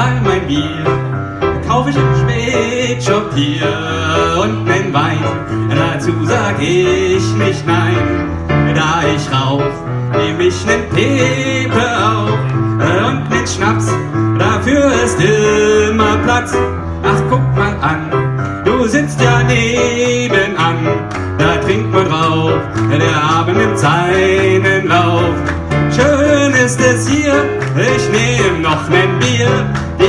all mein Bier, kauf ich im Spätshop hier. Und nen Wein, dazu sag ich nicht nein, da ich rauch, nehm ich nen Pepe auf. Und nen Schnaps, dafür ist immer Platz, ach guck mal an, du sitzt ja nebenan, da trinkt man drauf, der Abend nimmt seinen Lauf. Schön ist es hier, ich nehm noch nen Bier, Yeah.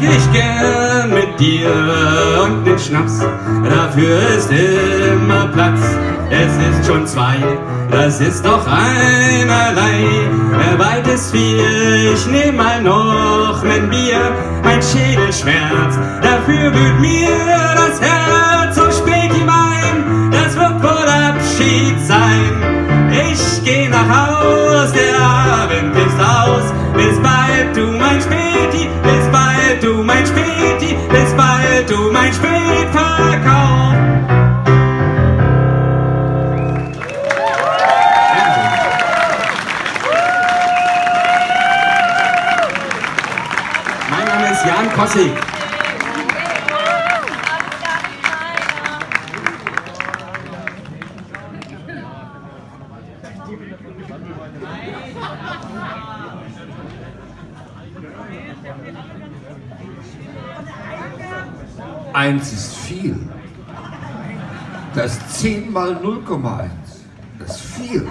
Da trink ich gern mit dir und den Schnaps, dafür ist immer Platz. Es ist schon zwei, das ist doch einerlei. Weit ist vier, ich nehm mal noch nen Bier. Mein Schädel schmerzt, dafür blüht mir das Herz. So spät die Wein, das wird wohl Abschied sein. Ich geh nach Haus, der Abend ist aus. Bis bald, Späti, bis bald, du mein Spätverkauf. Mein Name ist Jan Kossig. Eins ist viel. Das 10 mal 0,1. Das ist viel.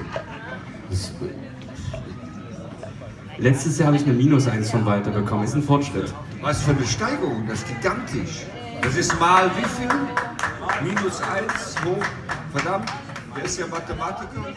Das Letztes Jahr habe ich eine Minus 1 von Walter bekommen. Ist ein Fortschritt. was für eine Steigerung, das ist gigantisch. Das ist mal wie viel? Minus 1 hoch. Verdammt, der ist ja Mathematiker.